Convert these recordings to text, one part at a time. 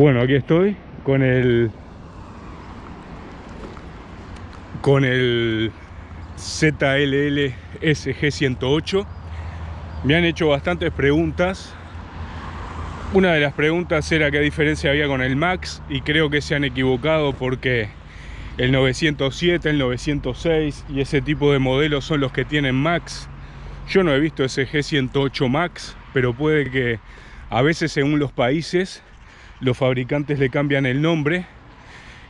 Bueno, aquí estoy con el con el ZLL SG108 me han hecho bastantes preguntas. Una de las preguntas era qué diferencia había con el Max y creo que se han equivocado porque el 907, el 906 y ese tipo de modelos son los que tienen Max. Yo no he visto ese G108 Max pero puede que a veces según los países los fabricantes le cambian el nombre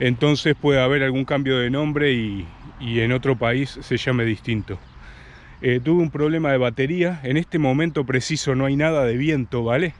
entonces puede haber algún cambio de nombre y, en otro país se llame distinto. Eh, tuve un problema de batería, en este momento preciso no hay nada de viento, ¿vale?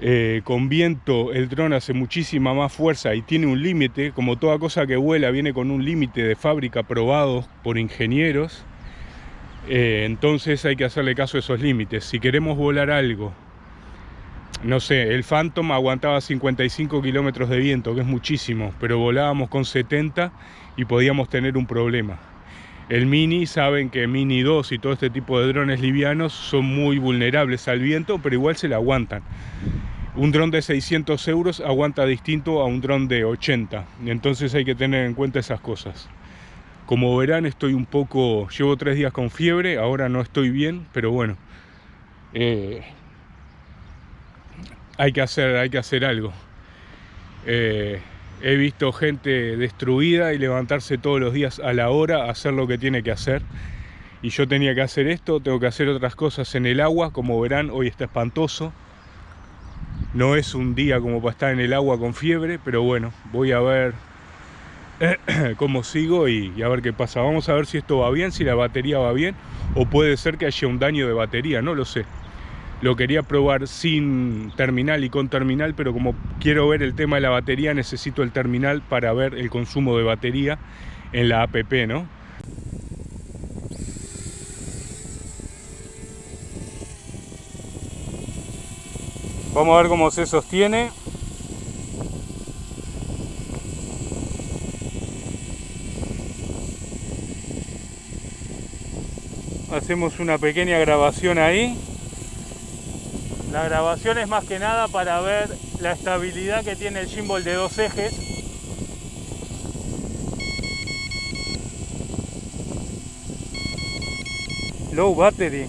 Eh, con viento el dron hace muchísima más fuerza y tiene un límite, como toda cosa que vuela viene con un límite de fábrica probado por ingenieros, eh, entonces hay que hacerle caso a esos límites. Si queremos volar algo no sé, el Phantom aguantaba 55 kilómetros de viento, que es muchísimo, pero volábamos con 70 y podíamos tener un problema. El Mini, saben que Mini 2 y todo este tipo de drones livianos son muy vulnerables al viento, pero igual se le aguantan. Un dron de 600 euros aguanta distinto a un dron de 80, entonces hay que tener en cuenta esas cosas. Como verán estoy un poco, llevo tres días con fiebre, ahora no estoy bien, pero bueno. Eh, hay que hacer, hay que hacer algo. Eh, he visto gente destruida y levantarse todos los días a la hora hacer lo que tiene que hacer. Y yo tenía que hacer esto, tengo que hacer otras cosas en el agua. Como verán, hoy está espantoso. No es un día como para estar en el agua con fiebre, pero bueno, voy a ver cómo sigo y, y, a ver qué pasa. Vamos a ver si esto va bien, si la batería va bien, o puede ser que haya un daño de batería, no lo sé. Lo quería probar sin terminal y con terminal, pero como quiero ver el tema de la batería, necesito el terminal para ver el consumo de batería en la app, ¿no? Vamos a ver cómo se sostiene. Hacemos una pequeña grabación ahí. La grabación es más que nada para ver la estabilidad que tiene el gimbal de dos ejes. Low battery.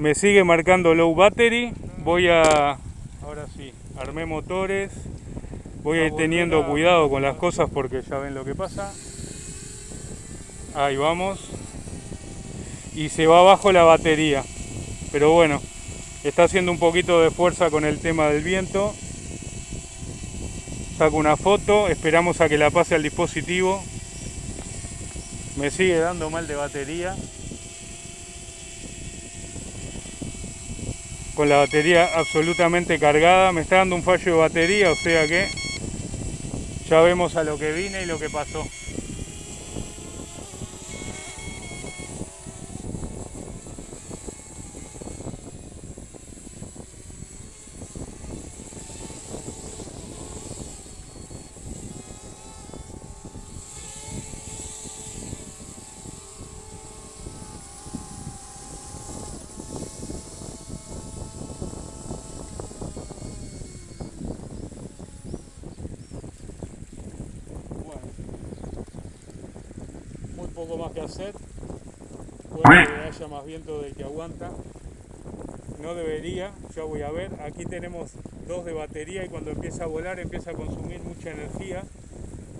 Me sigue marcando low battery, voy a, ahora sí, armé motores, voy a ir teniendo cuidado con las cosas porque ya ven lo que pasa. Ahí vamos. Y se va abajo la batería. Pero bueno, está haciendo un poquito de fuerza con el tema del viento saco una foto, esperamos a que la pase al dispositivo. Me sigue dando mal de batería. Con la batería absolutamente cargada, me está dando un fallo de batería, o sea que ya vemos a lo que vine y lo que pasó. Poco más que hacer. Puede que haya más viento del que aguanta. No debería, ya voy a ver. Aquí tenemos dos de batería y cuando empieza a volar empieza a consumir mucha energía.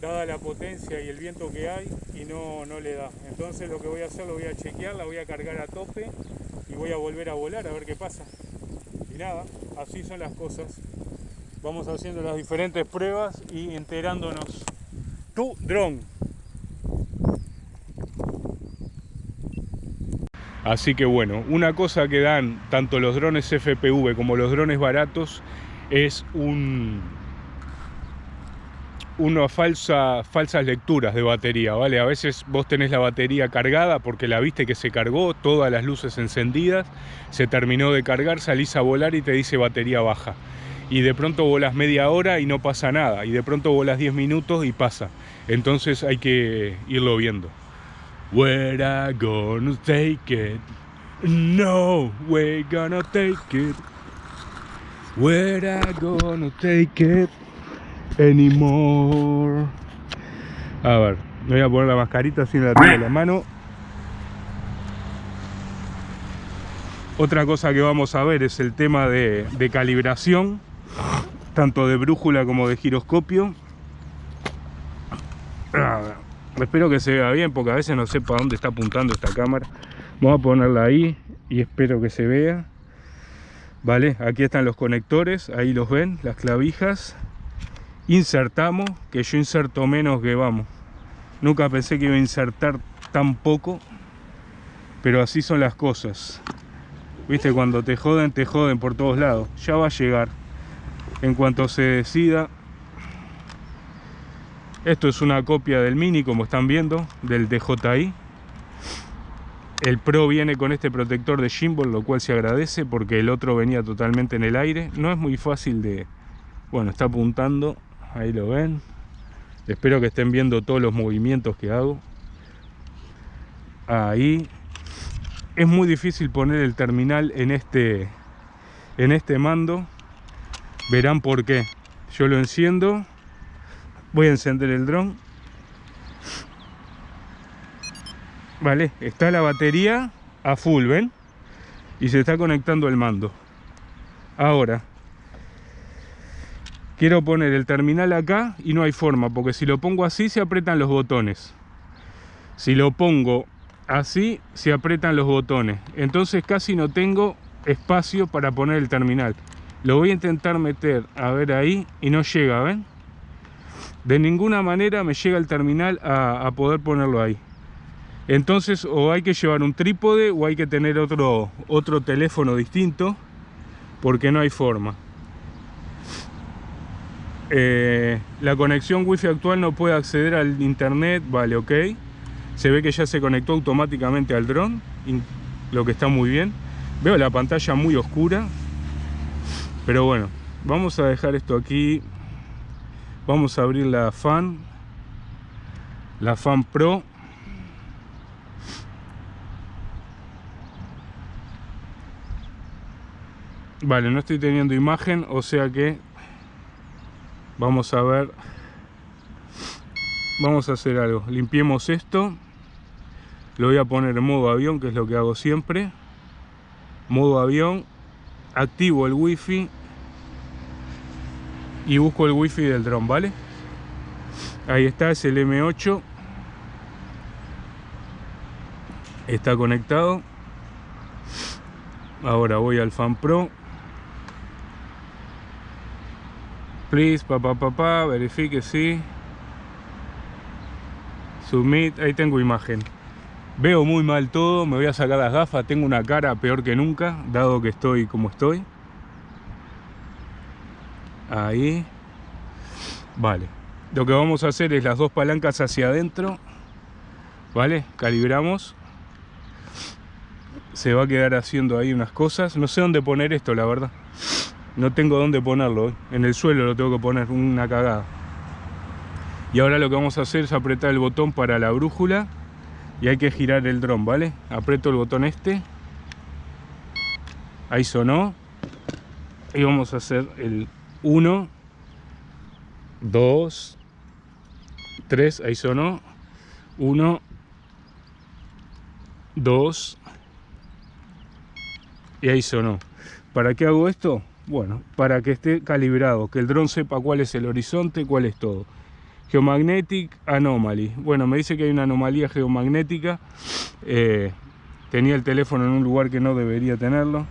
dada la potencia y el viento que hay y no, no le da. Entonces lo que voy a hacer, lo voy a chequear, la voy a cargar a tope y voy a volver a volar a ver qué pasa. Y nada, así son las cosas. Vamos haciendo las diferentes pruebas y enterándonos. Tu dron. Así que bueno, una cosa que dan tanto los drones FPV como los drones baratos es un, una falsa, falsas lecturas de batería, ¿vale? A veces vos tenés la batería cargada porque la viste que se cargó, todas las luces encendidas, se terminó de cargar, salís a volar y te dice batería baja. Y de pronto volas media hora y no pasa nada, y de pronto volas 10 minutos y pasa. Entonces hay que irlo viendo. Where I gonna take it? No, we're gonna take it. Where I gonna take it? anymore. A ver, voy a poner la mascarita así la en la mano. Otra cosa que vamos a ver es el tema de, calibración, tanto de brújula como de giroscopio. Espero que se vea bien porque a veces no sé para dónde está apuntando esta cámara. Vamos a ponerla ahí y espero que se vea. Vale, aquí están los conectores, ahí los ven, las clavijas insertamos, que yo inserto menos que vamos. Nunca pensé que iba a insertar tan poco, pero así son las cosas. Viste, cuando te joden, te joden por todos lados. Ya va a llegar. En cuanto se decida. Esto es una copia del Mini, como están viendo, del DJI. El Pro viene con este protector de gimbal, lo cual se agradece porque el otro venía totalmente en el aire. No es muy fácil de... Bueno, está apuntando ahí lo ven. Espero que estén viendo todos los movimientos que hago. Ahí. Es muy difícil poner el terminal en este en este mando. Verán por qué. Yo lo enciendo voy a encender el dron. Vale está la batería a full ven y se está conectando el mando. Ahora quiero poner el terminal acá y no hay forma porque si lo pongo así se apretan los botones. Si lo pongo así se apretan los botones. Entonces casi no tengo espacio para poner el terminal. Lo voy a intentar meter a ver ahí y no llega ven de ninguna manera me llega el terminal a, poder ponerlo ahí entonces o hay que llevar un trípode o hay que tener otro otro teléfono distinto porque no hay forma eh, la conexión wifi actual no puede acceder al internet, vale, ok. Se ve que ya se conectó automáticamente al dron, lo que está muy bien. Veo la pantalla muy oscura, pero bueno, vamos a dejar esto aquí. Vamos a abrir la fan, la fan pro. Vale, no estoy teniendo imagen, o sea que vamos a ver. Vamos a hacer algo. Limpiemos esto. Lo voy a poner en modo avión que es lo que hago siempre. Modo avión. Activo el wifi y busco el wifi del dron vale ahí está es el M8 está conectado ahora voy al fan pro Please, papá, papá, verifique sí. Submit, ahí tengo imagen. Veo muy mal todo, me voy a sacar las gafas, tengo una cara peor que nunca, dado que estoy como estoy. Ahí. Vale. Lo que vamos a hacer es las dos palancas hacia adentro. ¿Vale? Calibramos. Se va a quedar haciendo ahí unas cosas. No sé dónde poner esto, la verdad. No tengo dónde ponerlo, ¿eh? en el suelo lo tengo que poner, una cagada. Y ahora lo que vamos a hacer es apretar el botón para la brújula y hay que girar el dron, ¿vale? Aprieto el botón este. Ahí sonó. Y vamos a hacer el 1, 2, 3, ahí sonó. 1, 2 y ahí sonó. ¿Para qué hago esto? Bueno, para que esté calibrado, que el dron sepa cuál es el horizonte, cuál es todo. Geomagnetic Anomaly. Bueno, me dice que hay una anomalía geomagnética. Eh, tenía el teléfono en un lugar que no debería tenerlo.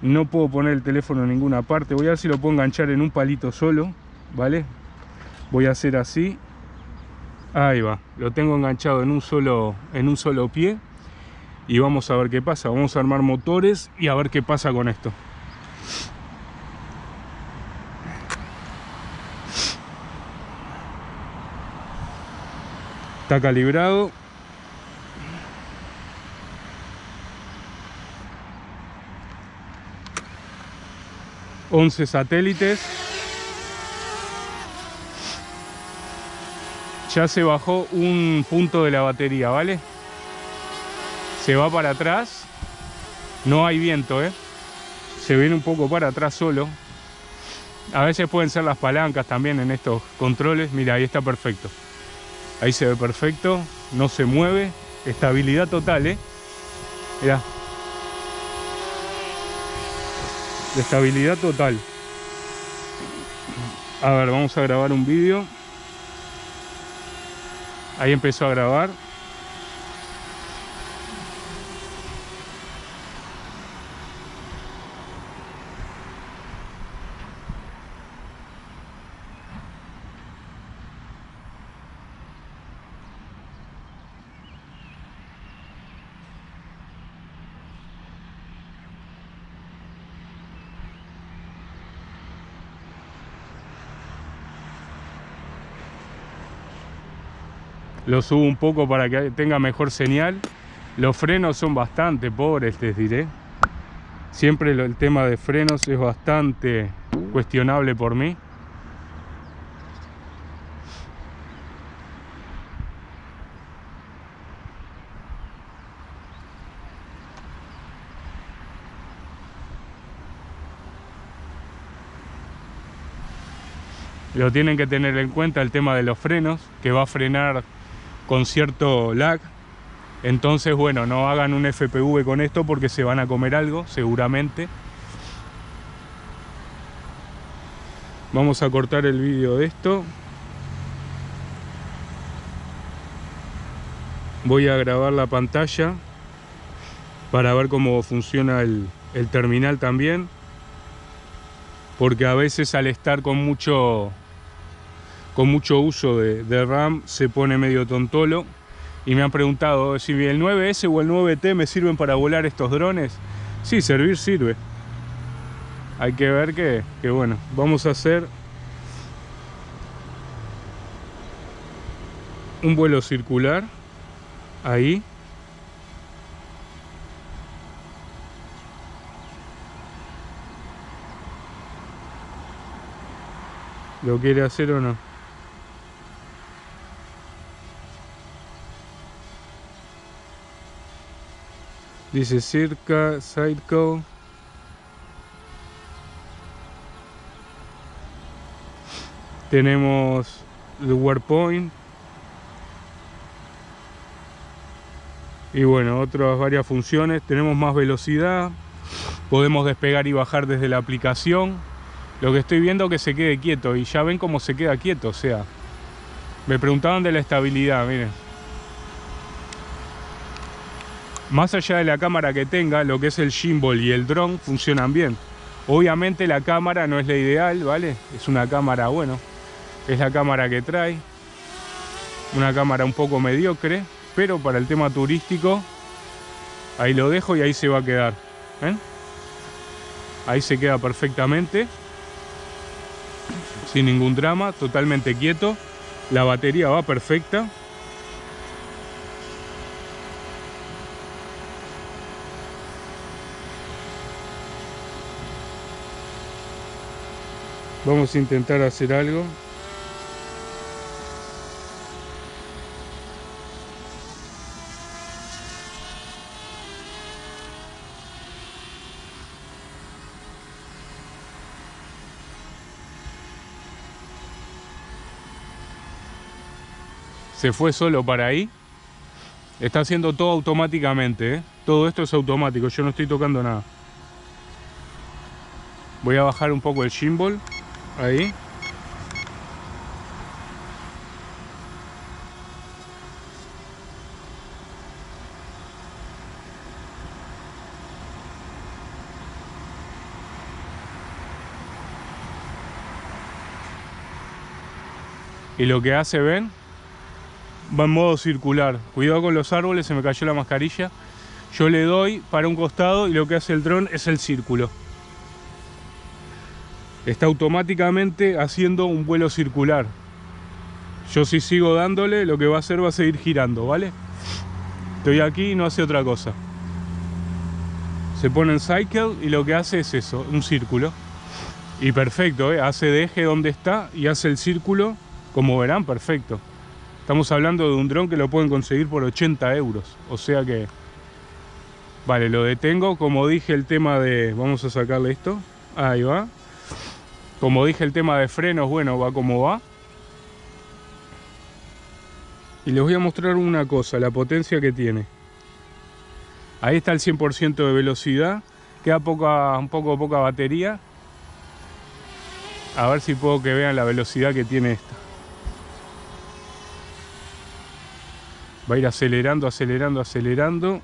No puedo poner el teléfono en ninguna parte. Voy a ver si lo puedo enganchar en un palito solo. ¿Vale? Voy a hacer así. Ahí va. Lo tengo enganchado en un solo, en un solo pie. Y vamos a ver qué pasa. Vamos a armar motores y a ver qué pasa con esto. Está calibrado. Once satélites. Ya se bajó un punto de la batería, ¿vale? Se va para atrás. No hay viento, ¿eh? Se viene un poco para atrás solo. A veces pueden ser las palancas también en estos controles. Mira, ahí está perfecto. Ahí se ve perfecto, no se mueve, estabilidad total, ¿eh? Mirá. Estabilidad total. A ver, vamos a grabar un vídeo. Ahí empezó a grabar. Lo subo un poco para que tenga mejor señal. Los frenos son bastante pobres les diré. Siempre el tema de frenos es bastante cuestionable por mí. Lo tienen que tener en cuenta el tema de los frenos que va a frenar con cierto lag. Entonces, bueno, no hagan un FPV con esto porque se van a comer algo, seguramente. Vamos a cortar el vídeo de esto. Voy a grabar la pantalla para ver cómo funciona el, terminal también. Porque a veces al estar con mucho con mucho uso de, RAM se pone medio tontolo y me han preguntado si el 9S o el 9T me sirven para volar estos drones. Sí, servir sirve. Hay que ver que, que bueno, vamos a hacer un vuelo circular ahí ¿Lo quiere hacer o no? Dice Circa, Sideco. Tenemos el WordPoint. Y bueno, otras varias funciones. Tenemos más velocidad. Podemos despegar y bajar desde la aplicación. Lo que estoy viendo es que se quede quieto. Y ya ven cómo se queda quieto. O sea, me preguntaban de la estabilidad, miren. Más allá de la cámara que tenga, lo que es el gimbal y el dron funcionan bien. Obviamente la cámara no es la ideal, ¿vale? Es una cámara, bueno, es la cámara que trae. Una cámara un poco mediocre, pero para el tema turístico, ahí lo dejo y ahí se va a quedar. ¿ven? Ahí se queda perfectamente, sin ningún drama, totalmente quieto. La batería va perfecta. Vamos a intentar hacer algo. se fue solo para ahí. Está haciendo todo automáticamente, ¿eh? Todo esto es automático, yo no estoy tocando nada. Voy a bajar un poco el gimbal Ahí. Y lo que hace, ven, va en modo circular. Cuidado con los árboles, se me cayó la mascarilla. Yo le doy para un costado y lo que hace el dron es el círculo. Está automáticamente haciendo un vuelo circular. Yo si sigo dándole, lo que va a hacer va a seguir girando, ¿vale? Estoy aquí y no hace otra cosa. Se pone en cycle y lo que hace es eso, un círculo. Y perfecto, ¿eh? hace de eje donde está y hace el círculo, como verán, perfecto. Estamos hablando de un dron que lo pueden conseguir por 80 euros. O sea que... Vale, lo detengo. Como dije el tema de... Vamos a sacarle esto. Ahí va. Como dije el tema de frenos, bueno, va como va. Y les voy a mostrar una cosa, la potencia que tiene. Ahí está el 100% de velocidad. Queda poca, un poco poca batería. A ver si puedo que vean la velocidad que tiene esta. Va a ir acelerando, acelerando, acelerando.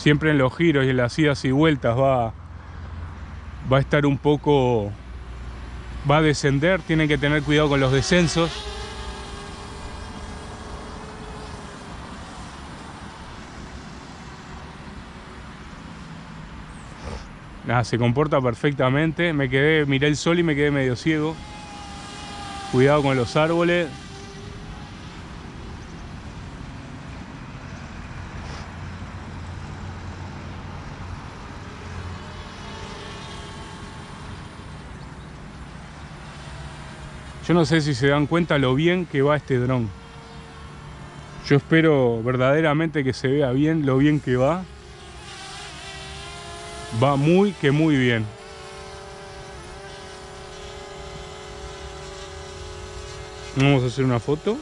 Siempre en los giros y en las idas y vueltas va, va a estar un poco... Va a descender, tienen que tener cuidado con los descensos. Nada, se comporta perfectamente. Me quedé, miré el sol y me quedé medio ciego. Cuidado con los árboles. Yo no sé si se dan cuenta lo bien que va este dron. Yo espero verdaderamente que se vea bien lo bien que va. Va muy que muy bien. Vamos a hacer una foto.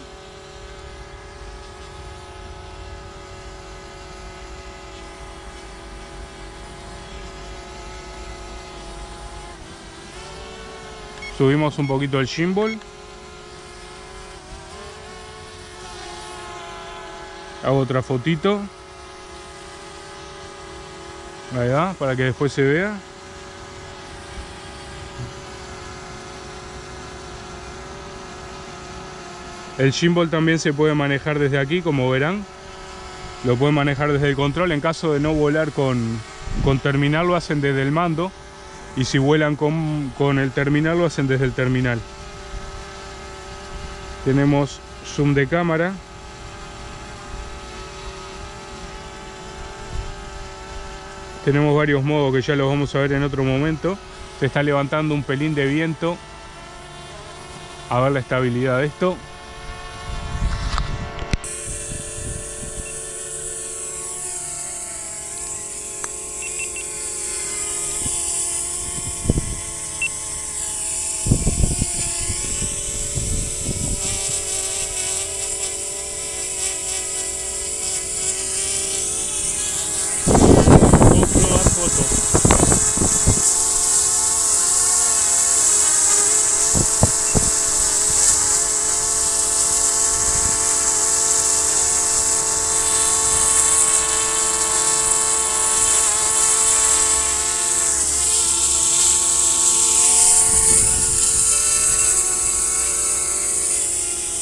Subimos un poquito el gimbal. Hago otra fotito. Ahí va, para que después se vea. El gimbal también se puede manejar desde aquí, como verán. Lo pueden manejar desde el control. En caso de no volar con, con terminal, lo hacen desde el mando. Y si vuelan con, con el terminal, lo hacen desde el terminal. Tenemos zoom de cámara. Tenemos varios modos que ya los vamos a ver en otro momento. Se está levantando un pelín de viento. A ver la estabilidad de esto.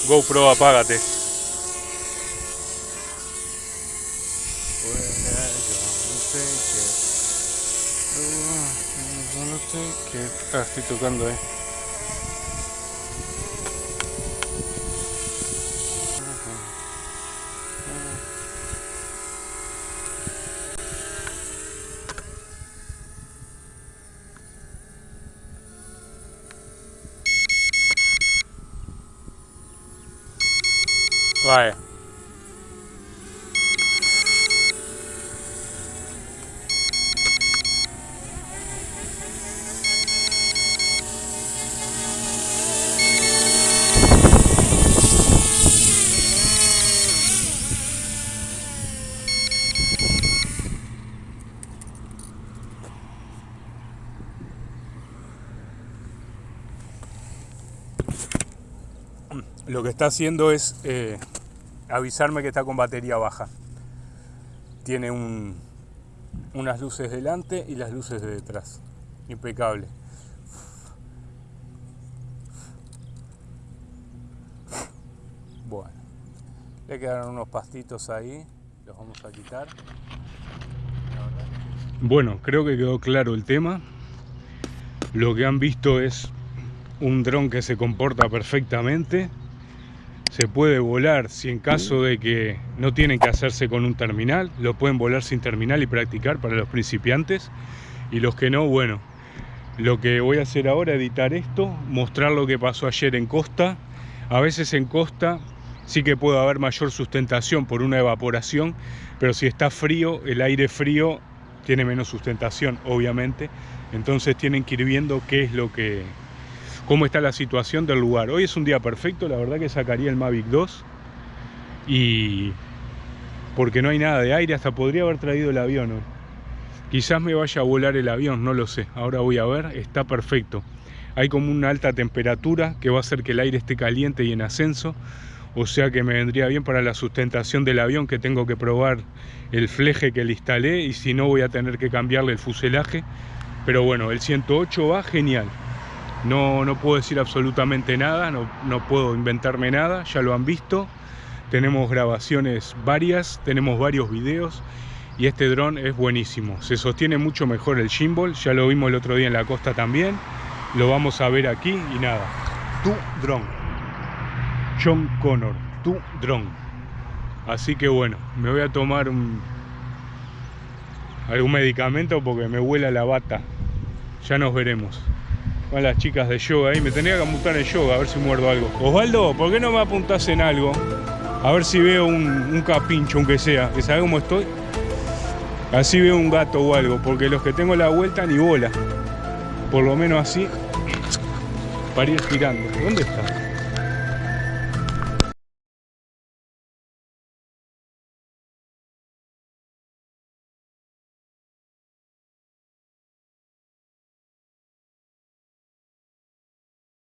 GoPro, apágate. Ah, estoy tocando, eh. Lo que está haciendo es eh, avisarme que está con batería baja. Tiene un, unas luces delante y las luces de detrás. impecable. Bueno, le quedaron unos pastitos ahí, los vamos a quitar. Bueno, creo que quedó claro el tema. Lo que han visto es un dron que se comporta perfectamente. Se puede volar si en caso de que no tienen que hacerse con un terminal, lo pueden volar sin terminal y practicar para los principiantes. Y los que no, bueno, lo que voy a hacer ahora, editar esto, mostrar lo que pasó ayer en costa. A veces en costa sí que puede haber mayor sustentación por una evaporación, pero si está frío, el aire frío tiene menos sustentación, obviamente. Entonces tienen que ir viendo qué es lo que, cómo está la situación del lugar. Hoy es un día perfecto, la verdad que sacaría el Mavic 2 y porque no hay nada de aire, hasta podría haber traído el avión hoy. Quizás me vaya a volar el avión, no lo sé. Ahora voy a ver, está perfecto. Hay como una alta temperatura que va a hacer que el aire esté caliente y en ascenso o sea que me vendría bien para la sustentación del avión que tengo que probar el fleje que le instalé y si no voy a tener que cambiarle el fuselaje pero bueno, el 108 va genial no, no puedo decir absolutamente nada, no, no puedo inventarme nada, ya lo han visto tenemos grabaciones varias, tenemos varios videos y este dron es buenísimo, se sostiene mucho mejor el gimbal, ya lo vimos el otro día en la costa también, lo vamos a ver aquí y nada, tu dron. John Connor, tu dron. Así que bueno, me voy a tomar un, algún medicamento porque me huela la bata. Ya nos veremos. Van las chicas de yoga ahí. Me tenía que apuntar en yoga a ver si muerdo algo. Osvaldo, ¿por qué no me apuntás en algo? A ver si veo un, un capincho, aunque sea. Que sabe cómo estoy. Así veo un gato o algo. Porque los que tengo la vuelta ni bola. Por lo menos así. Para ir girando. ¿Dónde está?